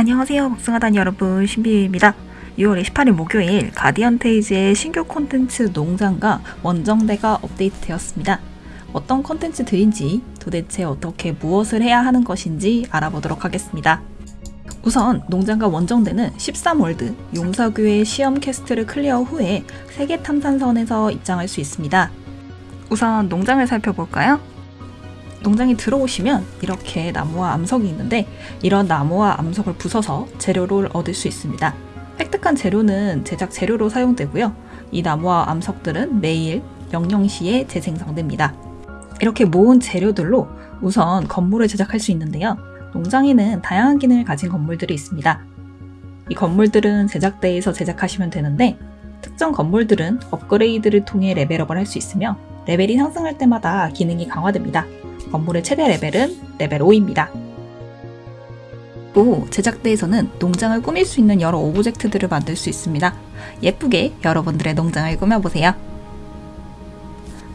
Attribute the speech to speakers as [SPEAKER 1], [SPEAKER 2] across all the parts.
[SPEAKER 1] 안녕하세요 복숭아단 여러분. 신비입니다. 6월 28일 목요일 Guardian Tales의 신규 콘텐츠 농장과 원정대가 업데이트되었습니다. 어떤 콘텐츠들인지 도대체 어떻게 무엇을 해야 하는 것인지 알아보도록 하겠습니다. 우선 농장과 원정대는 13 world 용사교의 시험 quest를 clear 후에 세계 탐사선에서 입장할 수 있습니다. 우선 농장을 살펴볼까요? 농장에 들어오시면 이렇게 나무와 암석이 있는데 이런 나무와 암석을 부숴서 재료를 얻을 수 있습니다. 획득한 재료는 제작 재료로 사용되고요. 이 나무와 암석들은 매일 00시에 재생성됩니다. 이렇게 모은 재료들로 우선 건물을 제작할 수 있는데요. 농장에는 다양한 기능을 가진 건물들이 있습니다. 이 건물들은 제작대에서 제작하시면 되는데 특정 건물들은 업그레이드를 통해 레벨업을 할 수 있으며 레벨이 상승할 때마다 기능이 강화됩니다. 건물의 최대 레벨은 레벨 5입니다. 또 제작대에서는 농장을 꾸밀 수 있는 여러 object들을 만들 수 있습니다. 예쁘게 여러분들의 농장을 꾸며보세요.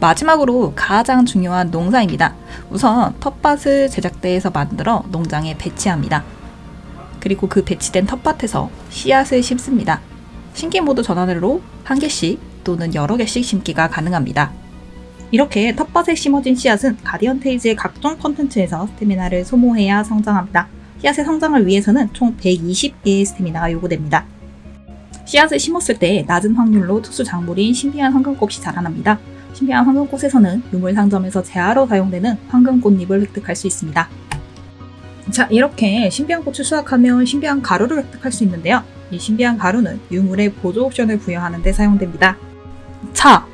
[SPEAKER 1] 마지막으로 가장 중요한 농사입니다. 우선 텃밭을 제작대에서 만들어 농장에 배치합니다. 그리고 그 배치된 텃밭에서 씨앗을 심습니다. 신기 모드 전환으로 한 개씩 또는 여러 개씩 심기가 가능합니다. 이렇게 텃밭에 심어진 씨앗은 가디언 테이즈의 각종 컨텐츠에서 스태미나를 소모해야 성장합니다. 씨앗의 성장을 위해서는 총 120개의 스태미나가 요구됩니다. 씨앗을 심었을 때 낮은 확률로 특수 작물인 신비한 황금꽃이 자라납니다. 신비한 황금꽃에서는 유물 상점에서 재화로 사용되는 황금꽃잎을 획득할 수 있습니다. 자, 이렇게 신비한 꽃을 수확하면 신비한 가루를 획득할 수 있는데요. 이 신비한 가루는 유물의 보조 옵션을 부여하는 데 사용됩니다. 자,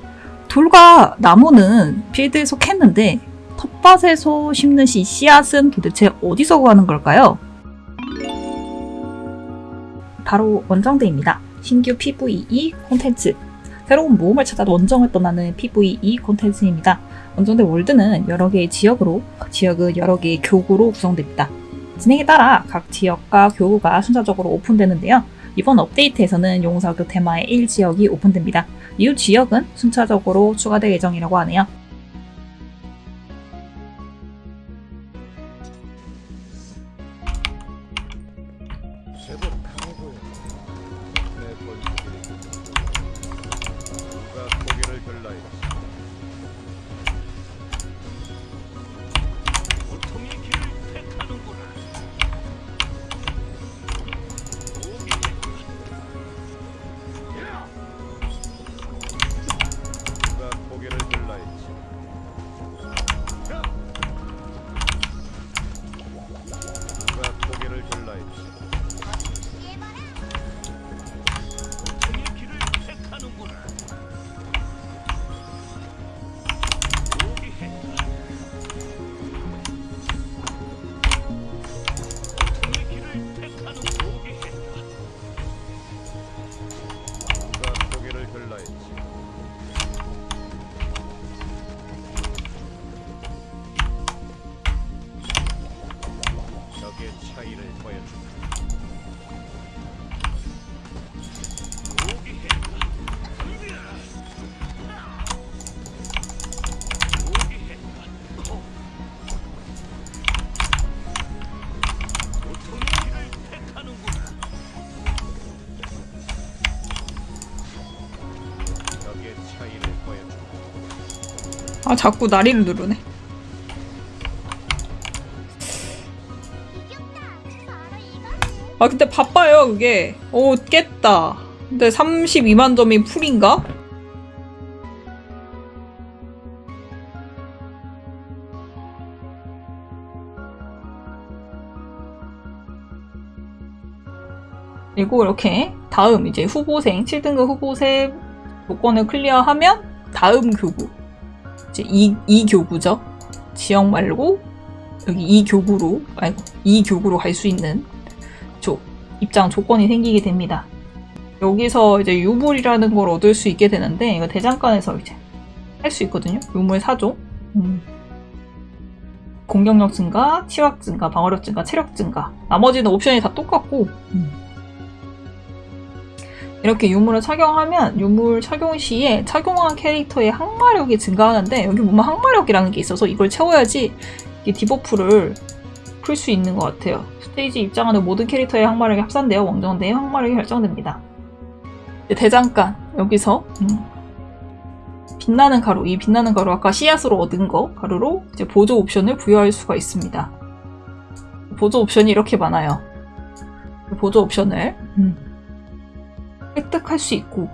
[SPEAKER 1] 돌과 나무는 필드에서 캤는데 텃밭에서 심는 이 씨앗은 도대체 어디서 구하는 걸까요? 바로 원정대입니다. 신규 PVE 콘텐츠 새로운 모험을 찾아 원정을 떠나는 PVE 콘텐츠입니다. 원정대 월드는 여러 개의 지역으로 지역은 여러 개의 교구로 구성됩니다. 진행에 따라 각 지역과 교구가 순차적으로 오픈되는데요. 이번 업데이트에서는 용사교 테마의 1지역이 오픈됩니다. 이후 지역은 순차적으로 추가될 예정이라고 하네요.
[SPEAKER 2] 들라이다 차이를 보여준다.
[SPEAKER 1] 아 자꾸 나리를 누르네. 아 근데 바빠요 그게. 오 깼다. 근데 32만 점이 풀인가? 그리고 이렇게 다음 이제 후보생 7등급 후보생 조건을 클리어하면 다음 교구 이제 이, 이 교구죠. 지역 말고 여기 이 교구로 아이고 이 교구로 갈 수 있는 조, 입장 조건이 생기게 됩니다. 여기서 이제 유물이라는 걸 얻을 수 있게 되는데 이거 대장간에서 이제 할 수 있거든요. 유물 4종. 음. 공격력 증가, 치확 증가, 방어력 증가, 체력 증가. 나머지는 옵션이 다 똑같고 음. 이렇게 유물을 착용하면 유물 착용 시에 착용한 캐릭터의 항마력이 증가하는데 여기 보면 항마력이라는 게 있어서 이걸 채워야지 이 debuff를 풀 수 있는 것 같아요. 스테이지 입장하는 모든 캐릭터의 항마력이 합산되어 원정대의 항마력이 결정됩니다. 이제 대장간 여기서 음, 빛나는 가루 이 빛나는 가루 아까 씨앗으로 얻은 거 가루로 이제 보조 옵션을 부여할 수가 있습니다. 보조 옵션이 이렇게 많아요. 보조 옵션을 음, 획득할 수 있고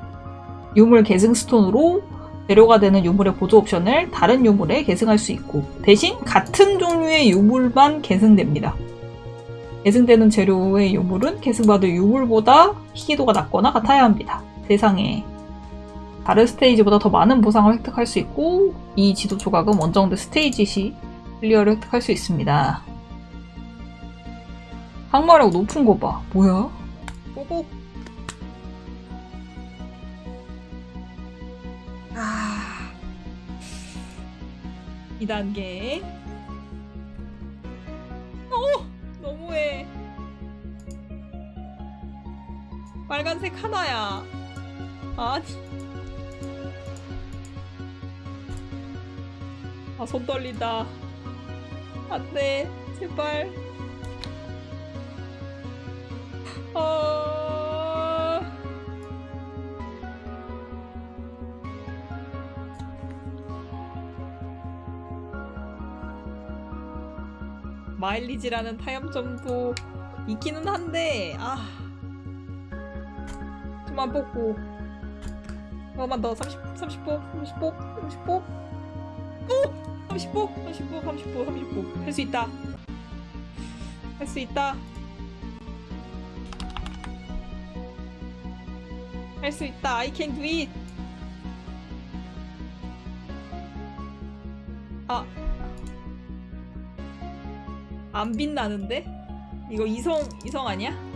[SPEAKER 1] 유물 계승 stone으로 재료가 되는 유물의 보조 옵션을 다른 유물에 계승할 수 있고 대신 같은 종류의 유물만 계승됩니다. 계승되는 재료의 유물은 계승받을 유물보다 희귀도가 낮거나 같아야 합니다. 세상에 다른 스테이지보다 더 많은 보상을 획득할 수 있고 이 지도 조각은 원정대 스테이지 시 clear를 획득할 수 있습니다. 항마력 높은 거 봐. 뭐야? 뽀뽀. 2단계. 어! 너무해. 빨간색 하나야. 아니. 아, 손 떨린다. 안 돼. 제발. 아. 마일리지라는 타협점도 있기는 한데 아. 좀만 뽑고. 조금만 더 30, 30보 30보 30보 오! 30보 30보 30보 30보 할수 있다. 할 수 있다. 할 수 있다. I can do it. 아 안 빛나는데? 이거 이성 이성 아니야?